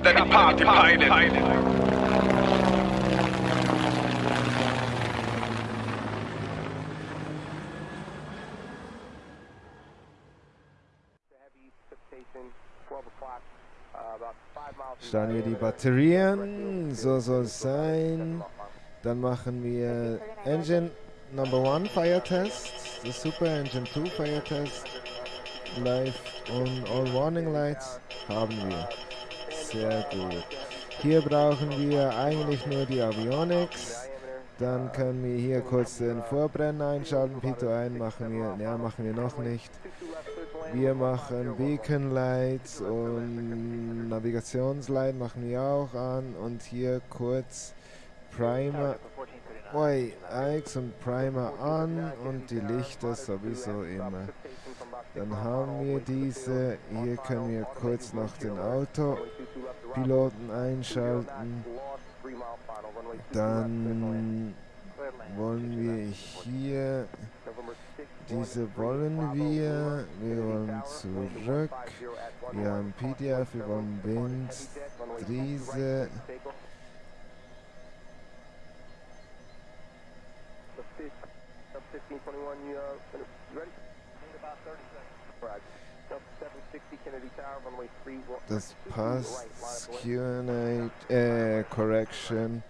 Captain Party Pilot. Starten wir die Batterien, so soll es sein. Dann machen wir Engine Number 1 Fire Test, the Super Engine 2 Fire Test, Live und All Warning Lights haben wir. Sehr gut. Hier brauchen wir eigentlich nur die Avionics. Dann können wir hier kurz den Vorbrenner einschalten. Pito 1 machen wir, ja, machen wir noch nicht. Wir machen Beacon Lights und Navigationslight machen wir auch an. Und hier kurz Primer, Oi, Ix und Primer an und die Lichter sowieso immer. Dann haben wir diese, hier können wir kurz noch den Autopiloten einschalten. Dann wollen wir hier, diese wollen wir, wir wollen zurück, wir haben PDF, wir wollen Das passt. Q&A, äh, Correction.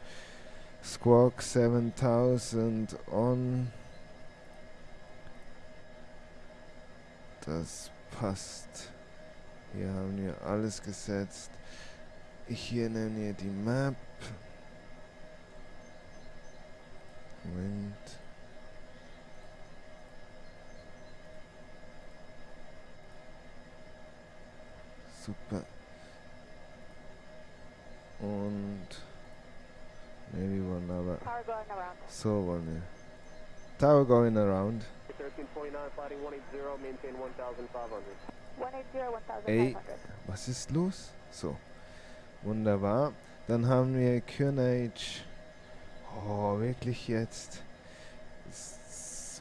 Squawk 7000 on. Das passt. Hier haben wir alles gesetzt. Hier nehmen wir die Map. Wind. Super. Und ne, wir wollen aber so wollen wir. Tower going around. Ey, was ist los? So. Wunderbar. Dann haben wir Kürnage. Oh, wirklich jetzt?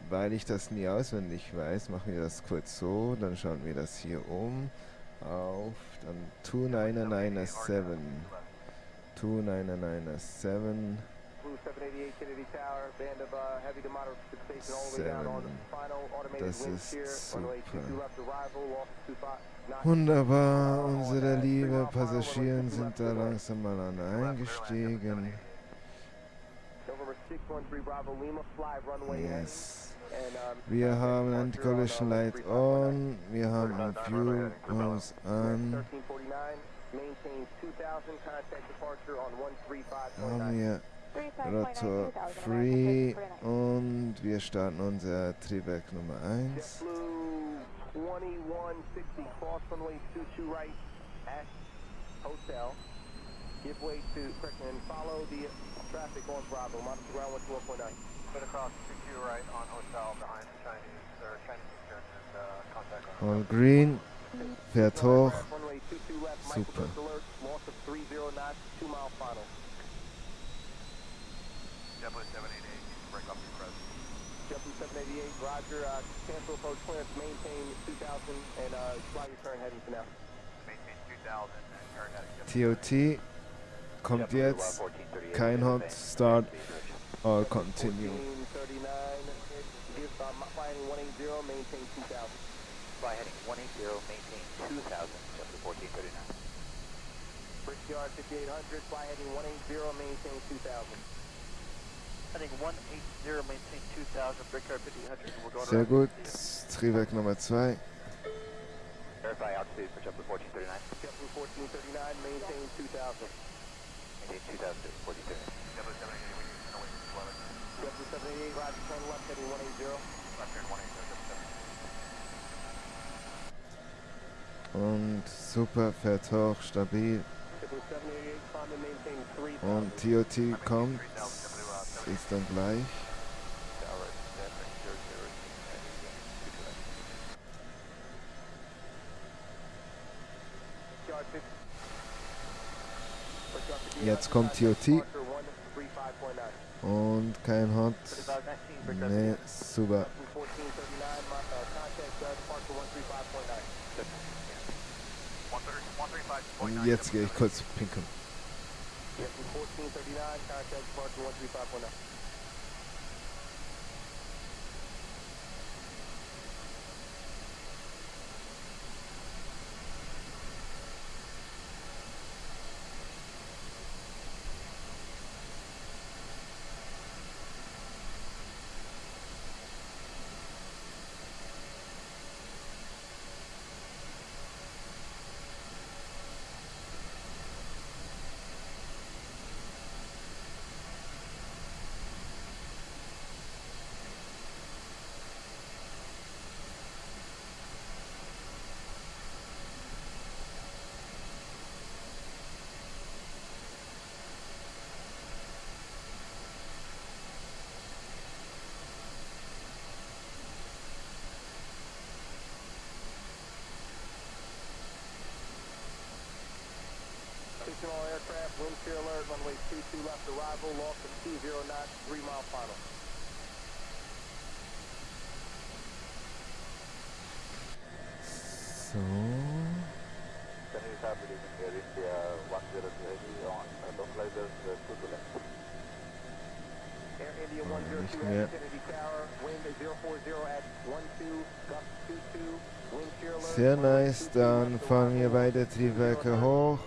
Weil ich das nie auswendig weiß, machen wir das kurz so. Dann schauen wir das hier um auf dann 2997 2997 Das ist. Wunderbar, unsere liebe Passagiere sind da langsam mal an eingestiegen. Yes. Wir haben Anti-Collision Light on, wir haben Fuel Pumps an. Haben wir Rotor Free und wir starten unser Triebwerk Nummer 1. Give way to, and follow the traffic on Bravo, monitor ground 112.9. All green, fährt hoch, super. TOT kommt jetzt, kein Hot Start, or continue. Fly heading 180, maintain 2000. Fly heading 180, maintain 2000, Chester 1439. Brickyard 5800, fly heading 180, maintain 2000. Heading 180, maintain 2000, Brickyard 5800, we're going Sehr gut, Triebwerk Nummer 2. Verify altitude for Chester 1439. Chester 1439, maintain 2000. Maintain 2000, 1439. Und super, fährt hoch, stabil. Und TOT kommt, ist dann gleich. Jetzt kommt TOT. Und kein Hot. Ne, super. Und jetzt gehe ich kurz pinkeln. Houston 1439, contact departure 13519. Fictional aircraft, wind shear alert, runway 22 left arrival, loss of 20 knots, 3 mile final. So. Chinese are releasing Air India 102 heavy on uh, localizers uh, 2 to left. Air India Oh, 102 nicht at mehr. Kennedy Tower, wind 040 at 12, gust 22, wind shear alert. Sehr nice. 22 Dann left fahren wir arrival, beide Triebwerke hoch.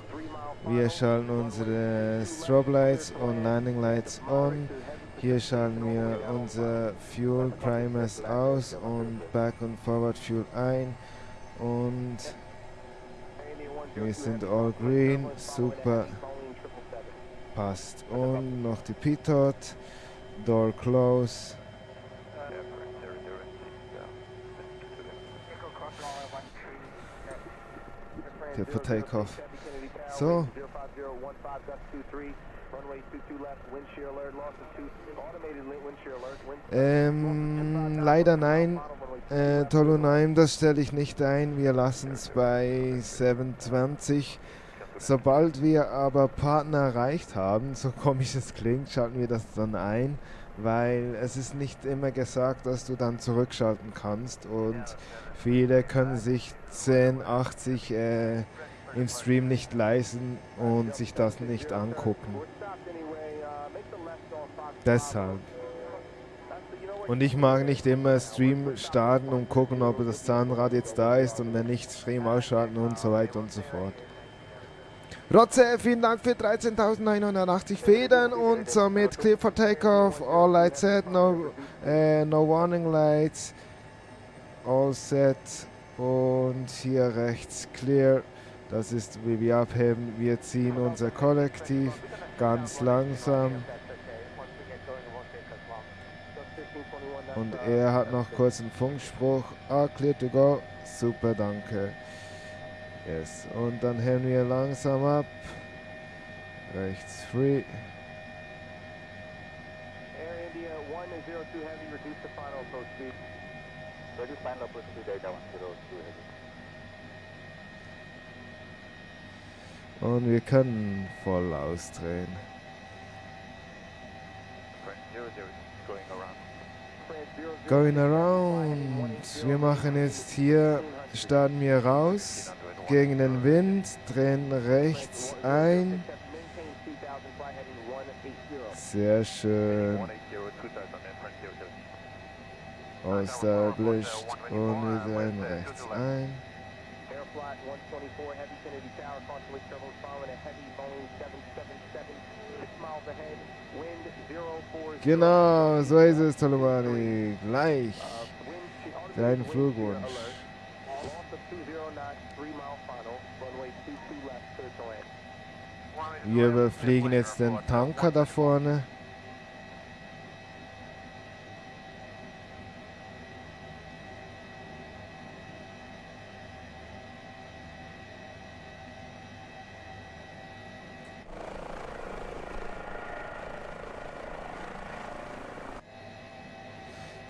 3 mile Wir schalten unsere Strobe Lights und Landing Lights on. Hier schalten wir unser Fuel Primers aus und Back und Forward Fuel ein. Und wir sind all green. Super. Passt. Und noch die Pitot. Door close. Hier für Takeoff. So. Ähm, leider nein. Äh, Tolunaim, das stelle ich nicht ein. Wir lassen es bei 720. Sobald wir aber Partner erreicht haben, so komisch es klingt, schalten wir das dann ein, weil es ist nicht immer gesagt, dass du dann zurückschalten kannst und viele können sich 1080 äh, im Stream nicht leisten und sich das nicht angucken. Deshalb. Und ich mag nicht immer Stream starten und gucken, ob das Zahnrad jetzt da ist und wenn nicht, Stream ausschalten und so weiter und so fort. Rotze, vielen Dank für 13.980 Federn und somit clear for takeoff. All lights set, no, äh, no warning lights. All set und hier rechts clear. Das ist, wie wir abheben. Wir ziehen unser Kollektiv ganz langsam. Und er hat noch kurz einen Funkspruch. Ah, clear to go. Super, danke. Yes. Und dann heben wir langsam ab. Rechts free. Air India 102 Heavy, reduce the final approach speed. Ready final approach speed data 102 heavy. Und wir können voll ausdrehen. Going around. Wir machen jetzt hier, starten wir raus gegen den Wind, drehen rechts ein. Sehr schön. Established. Und wir drehen rechts ein. Airflight 124 Heavy Kennedy Tower, constantly travels following a heavy Boeing 777, 6 miles ahead, wind 040. Genau, so ist es, Tolomani. Gleich. Uh, Dein Flugwunsch. alert. Loss of 20 knots, 3 mile final, runway 22 left, clear to land. Wir überfliegen jetzt den Tanker da vorne.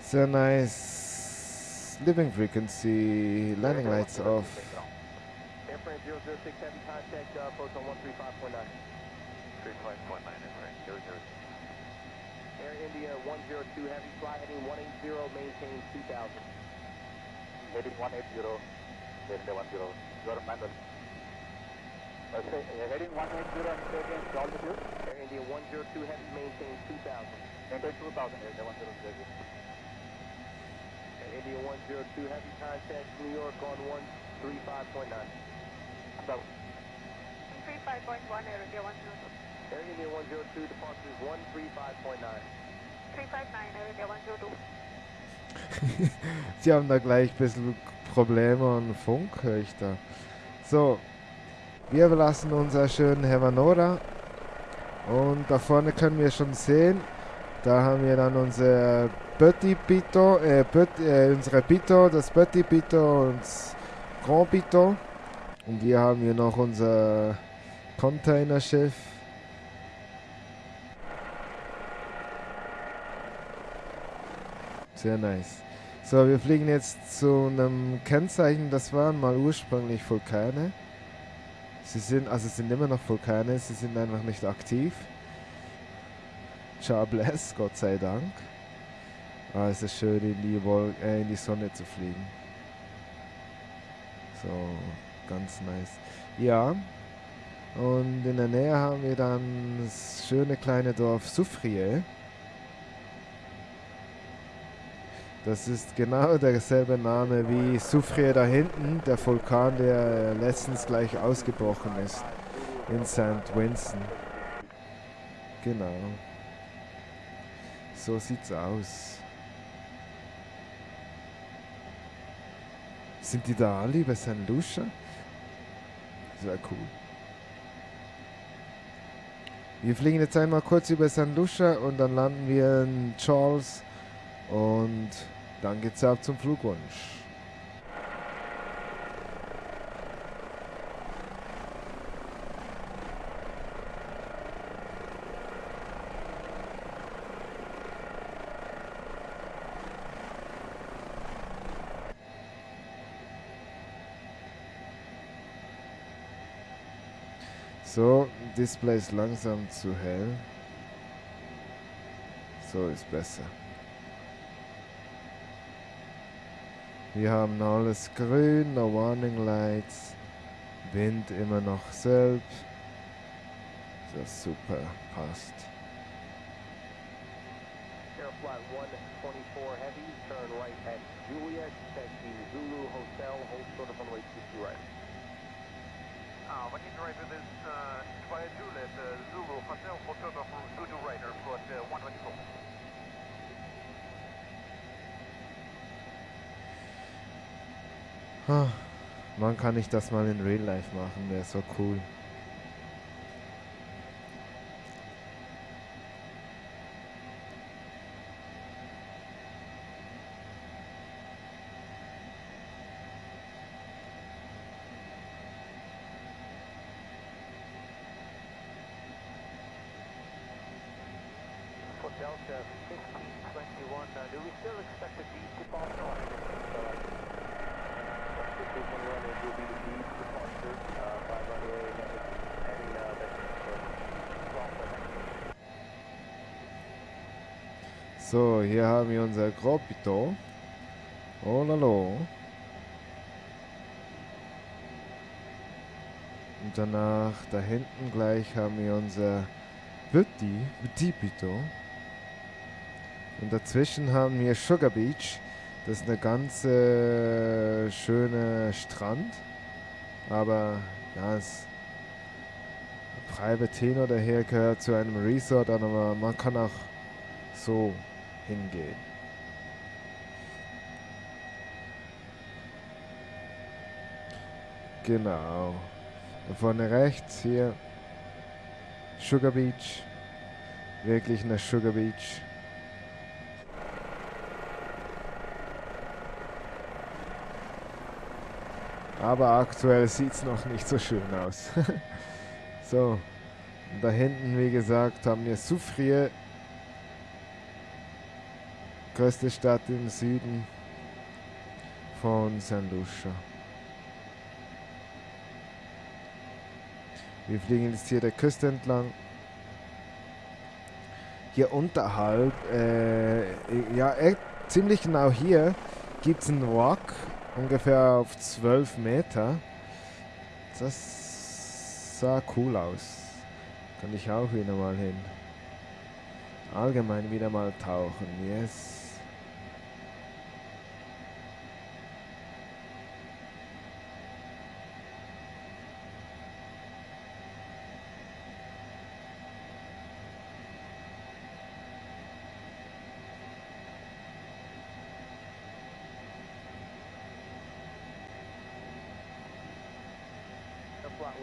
Sehr nice. Living frequency, landing lights off. Airframe 006 Heavy, contact uh, approach on 135.9. 35.9 Air India 102 Heavy, fly heading 180, maintain 2000. Heading 180, Air India 10. You are manual. Uh, say, uh, heading 180 and say altitude. Air India 102 Heavy, maintain 2000. Maintain 2000, India 102 Heavy. Air India 102 Heavy, contact New York on 135.9. So, 35.1 Air India 102. Air India 102, departure is 135.9. 359 Air India 102. Sie haben da gleich ein bisschen Probleme und Funk, höre ich da. So, wir verlassen unser schönen Hevanora. Und da vorne können wir schon sehen, da haben wir dann unser Petit Pito, äh, Pöt- äh, unsere Pito, das Petit Pito und das Grand Pito. Und hier haben wir noch unser Containerschiff. Sehr nice. So, wir fliegen jetzt zu einem Kennzeichen, das waren mal ursprünglich Vulkane. Sie sind, also sind immer noch Vulkane, sie sind einfach nicht aktiv. Char bless, Gott sei Dank. Ah, es ist schön in die, Wol äh, in die Sonne zu fliegen. So, ganz nice. Ja, und in der Nähe haben wir dann das schöne kleine Dorf Soufrier. Das ist genau derselbe Name wie Soufrier da hinten, der Vulkan, der letztens gleich ausgebrochen ist in St. Vincent. Genau. So sieht's aus. Sind die da alle bei St. Lucia? Sehr cool. Wir fliegen jetzt einmal kurz über St. Lucia und dann landen wir in Charles und dann geht's ab zum Flugwunsch. So, Display ist langsam zu hell. So ist besser. Wir haben alles grün, no warning lights. Wind immer noch selb. Das super, passt. Air Flight 124 Heavy, turn right at Juliet, taxi Zulu Hotel, hold short of runway 60 right. Uh, what is right with this, uh, by Juliet, uh, Zulu Hotel, Hotel Zulu Rider, flight uh, 124. Ah, Wann kann ich das mal in Real Life machen? Wäre so cool. So, hier haben wir unser Gropito. Oh lalo. Und danach da hinten gleich haben wir unser Petit, Petit Pito. Und dazwischen haben wir Sugar Beach. Das ist eine ganz äh, schöne Strand. Aber ja, es Private hin oder her gehört zu einem Resort, aber man kann auch so hingehen. Genau. Da vorne rechts hier Sugar Beach. Wirklich eine Sugar Beach. Aber aktuell sieht es noch nicht so schön aus. so, da hinten, wie gesagt, haben wir Soufrier, größte Stadt im Süden von St. Lucia. Wir fliegen jetzt hier der Küste entlang. Hier unterhalb, äh, ja, echt ziemlich genau hier, gibt es einen Rock, ungefähr auf 12 Meter. Das sah cool aus. Kann ich auch wieder mal hin. Allgemein wieder mal tauchen, yes.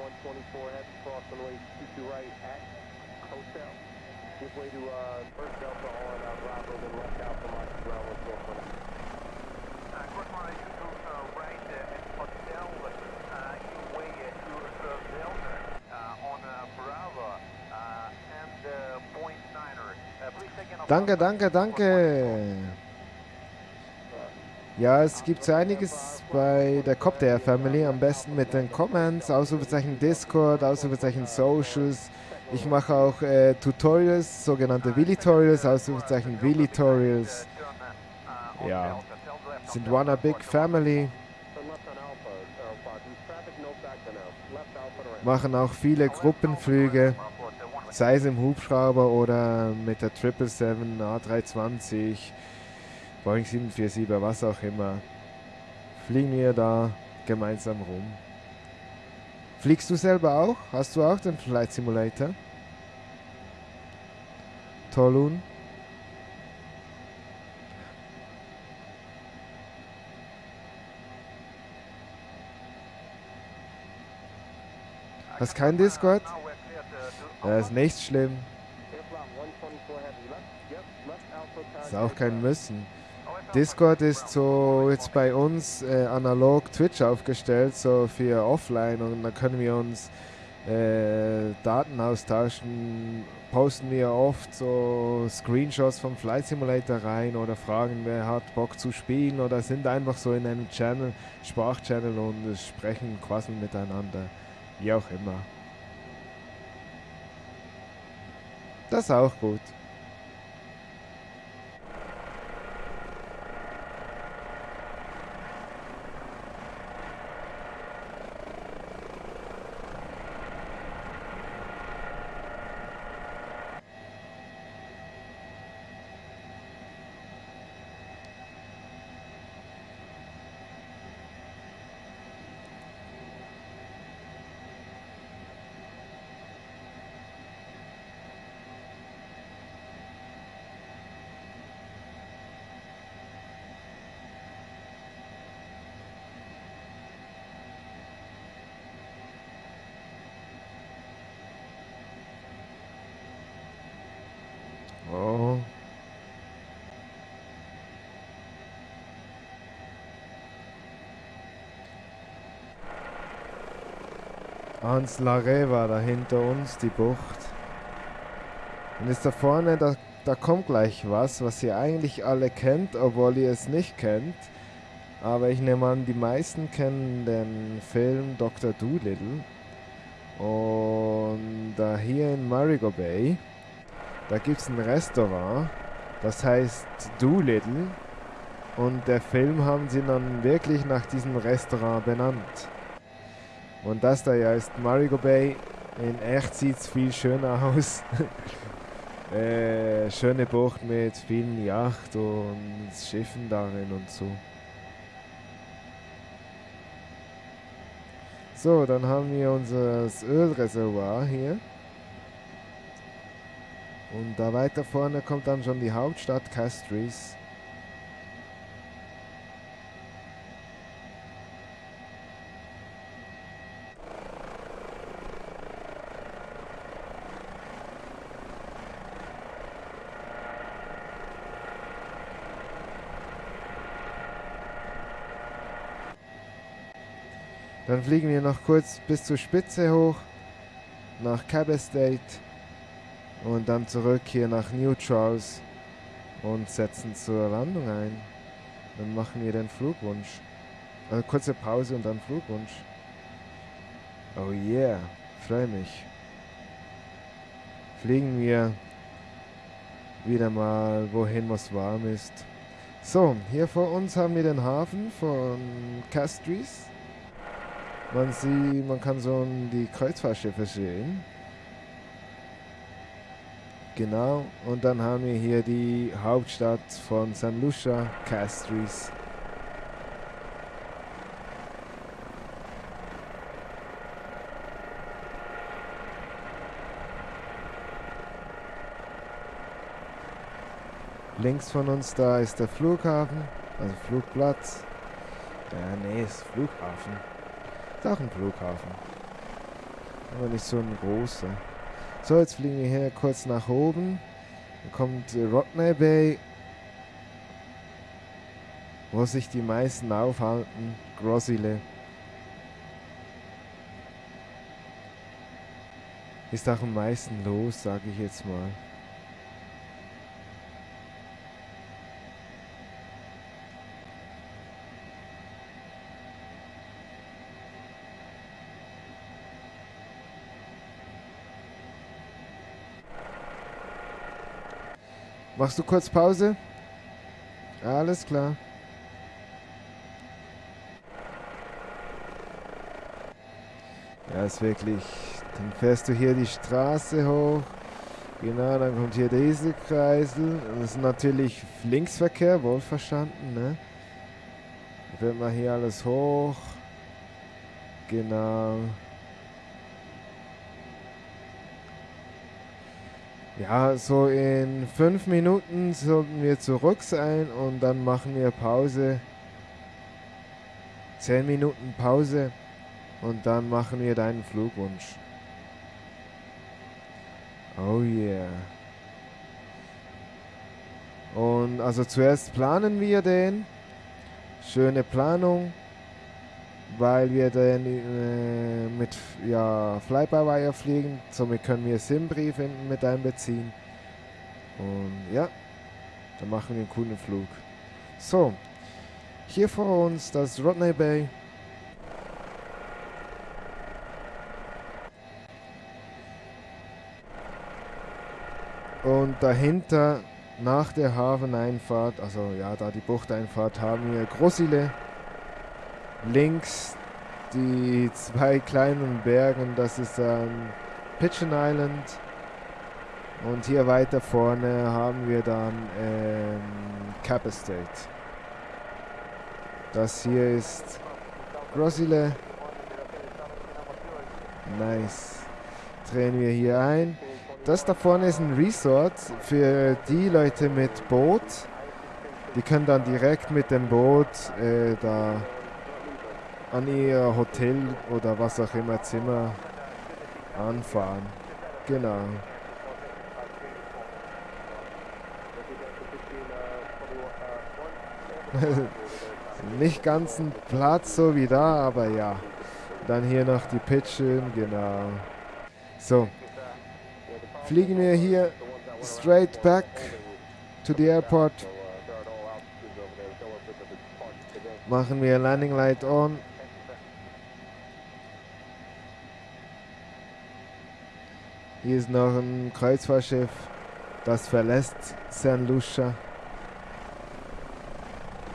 Flight 124 heavy cross runway 22 right at hotel. Give way to uh, first Delta on uh, Bravo, then left Alpha Mike ground 141. Uh, course runway 22 uh, right uh, at hotel. Uh, give way uh, to uh, Delta uh, on uh, Bravo uh, and uh, point niner. Uh, please take in a Danke, danke, danke. Ja, es gibt so einiges bei der Copter Family. Am besten mit den Comments, Ausrufezeichen Discord, Ausrufezeichen Socials. Ich mache auch äh, Tutorials, sogenannte Willy-Tutorials, Ausrufezeichen Willy-Tutorials. Ja, sind one a big family. Machen auch viele Gruppenflüge, sei es im Hubschrauber oder mit der 777 A320, Boeing 747, was auch immer. Fliegen wir da gemeinsam rum. Fliegst du selber auch? Hast du auch den Flight Simulator? Tolun? Hast kein Discord? Ja, ist nicht schlimm. Air Flight 124 heavy. Left, yep, left Alpha Ist auch kein Müssen. Discord ist so jetzt bei uns äh, analog Twitch aufgestellt, so für offline und da können wir uns äh, Daten austauschen. Posten wir oft so Screenshots vom Flight Simulator rein oder fragen, wer hat Bock zu spielen oder sind einfach so in einem Channel, Sprachchannel und sprechen, quasseln miteinander. Wie auch immer. Das ist auch gut. Ans Laré war da hinter uns, die Bucht. Und ist da vorne, da, da kommt gleich was, was ihr eigentlich alle kennt, obwohl ihr es nicht kennt. Aber ich nehme an, die meisten kennen den Film Dr. Doolittle. Und da hier in Marigo Bay, da gibt es ein Restaurant, das heißt Doolittle. Und der Film haben sie dann wirklich nach diesem Restaurant benannt. Und das da ja ist Marigo Bay. In echt sieht es viel schöner aus. äh, schöne Bucht mit vielen Yacht und Schiffen darin und so. So, dann haben wir unser Ölreservoir hier. Und da weiter vorne kommt dann schon die Hauptstadt Castries. Dann fliegen wir noch kurz bis zur Spitze hoch, nach Cab Estate und dann zurück hier nach New Charles und setzen zur Landung ein. Dann machen wir den Flugwunsch. Also kurze Pause und dann Flugwunsch. Oh yeah, freue mich. Fliegen wir wieder mal wohin, was warm ist. So, hier vor uns haben wir den Hafen von Castries. Man sieht, man kann so die Kreuzfahrtschiffe sehen. Genau, und dann haben wir hier die Hauptstadt von San Lucia, Castries. Links von uns da ist der Flughafen, also Flugplatz. Ja, nee, ist Flughafen. Ist auch ein Flughafen. Aber nicht so ein großer. So, jetzt fliegen wir hier kurz nach oben. Dann kommt äh, Rodney Bay, wo sich die meisten aufhalten. Grosile. Ist auch am meisten los, sage ich jetzt mal. Machst du kurz Pause? Alles klar. Ja, ist wirklich. Dann fährst du hier die Straße hoch. Genau, dann kommt hier dieser Kreisel. Das ist natürlich Linksverkehr, wohlverstanden, ne? Dann fährt man hier alles hoch. Genau. Ja, so in fünf Minuten sollten wir zurück sein und dann machen wir Pause. Zehn Minuten Pause und dann machen wir deinen Flugwunsch. Oh yeah. Und also zuerst planen wir den. Schöne Planung weil wir dann äh, mit ja, Fly-by-Wire fliegen. Somit können wir SIM-Briefe mit einbeziehen. Und ja, dann machen wir einen coolen Flug. So, hier vor uns das Rodney Bay. Und dahinter, nach der Hafeneinfahrt, also ja, da die Buchteinfahrt, haben wir Großile links die zwei kleinen Bergen, das ist ähm, Pigeon Island. Und hier weiter vorne haben wir dann ähm, Cap Estate. Das hier ist Grosile. Nice. Drehen wir hier ein. Das da vorne ist ein Resort für die Leute mit Boot. Die können dann direkt mit dem Boot äh, da an ihr Hotel oder was auch immer Zimmer anfahren. Genau. Nicht ganz ein Platz so wie da, aber ja. Dann hier noch die Pitchen, genau. So. Fliegen wir hier straight back to the airport. Machen wir Landing Light on. Hier ist noch ein Kreuzfahrtschiff, das verlässt San Lucia.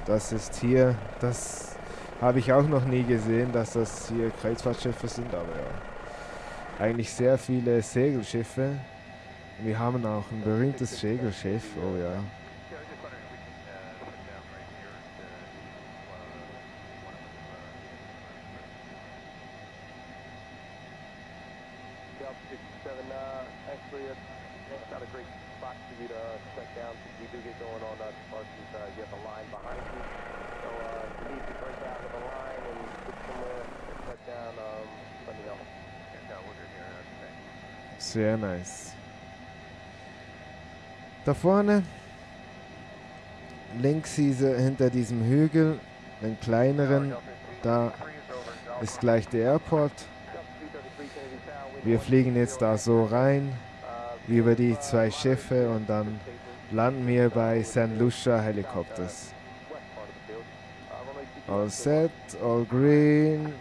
Das ist hier, das habe ich auch noch nie gesehen, dass das hier Kreuzfahrtschiffe sind, aber ja. Eigentlich sehr viele Segelschiffe. Wir haben auch ein berühmtes Segelschiff, oh ja. Da vorne, links diese, hinter diesem Hügel, den kleineren, da ist gleich der Airport. Wir fliegen jetzt da so rein, über die zwei Schiffe und dann landen wir bei St. Lucia Helicopters. All set, all green,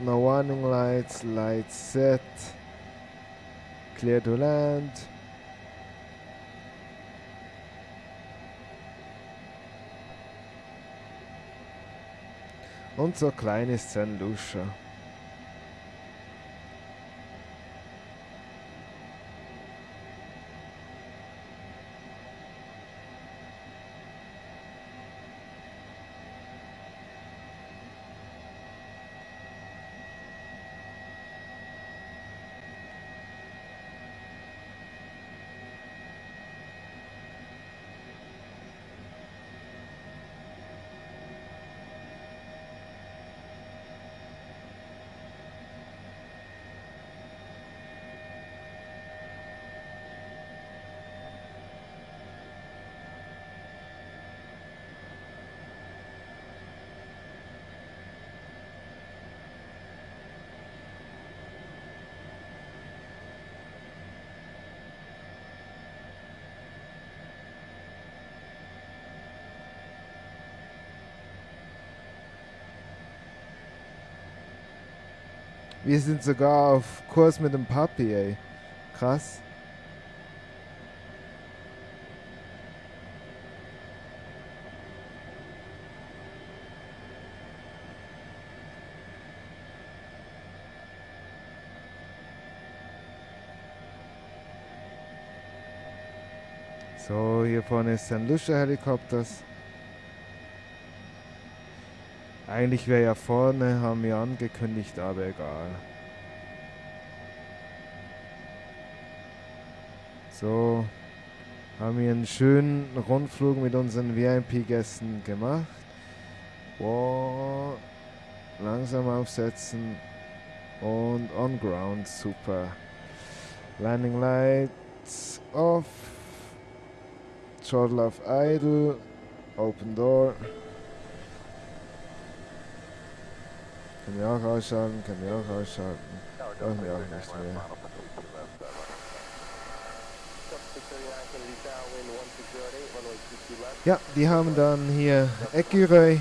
no warning lights, lights set. Clear to land. Und so klein ist St. Wir sind sogar auf Kurs mit dem Papi, ey. Krass. So, hier vorne ist ein Lusche Helikopters. Eigentlich wäre ja vorne, haben wir angekündigt, aber egal. So, haben wir einen schönen Rundflug mit unseren VIP-Gästen gemacht. Wow, langsam aufsetzen und on ground, super. Landing lights off. Throttle auf idle. Open door. Können wir auch ausschalten, können wir auch ausschalten. Brauchen wir auch nicht mehr. Ja, die haben dann hier Ecureuil,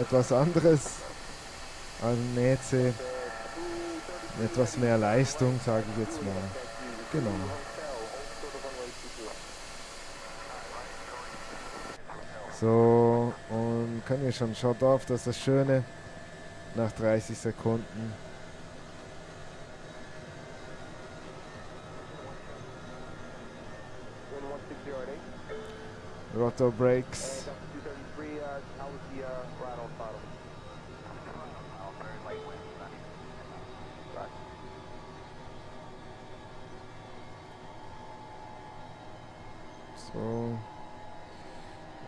etwas anderes als Neze. Etwas mehr Leistung, sage ich jetzt mal. Genau. So, und können wir schon Shot off, das ist das Schöne. Nach 30 Sekunden. Rotor brakes.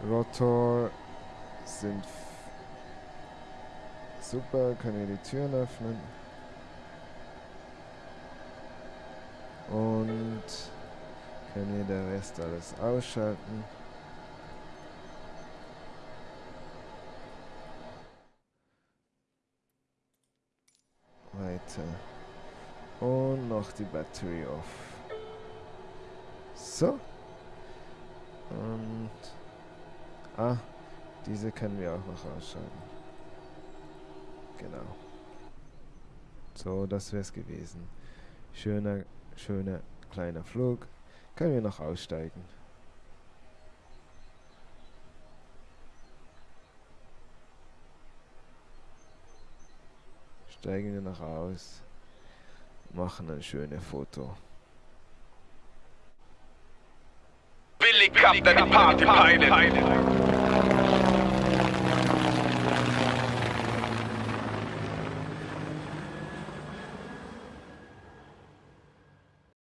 Rotor sind super, kann ich die Türen öffnen. Und kann hier der Rest alles ausschalten. Weiter. Und noch die Battery off. So. Und Ah, diese können wir auch noch ausschalten. Genau. So, das wäre es gewesen. Schöner, schöner kleiner Flug. Können wir noch aussteigen. Steigen wir noch aus. Machen ein schönes Foto. Billy Captain Party Pilot.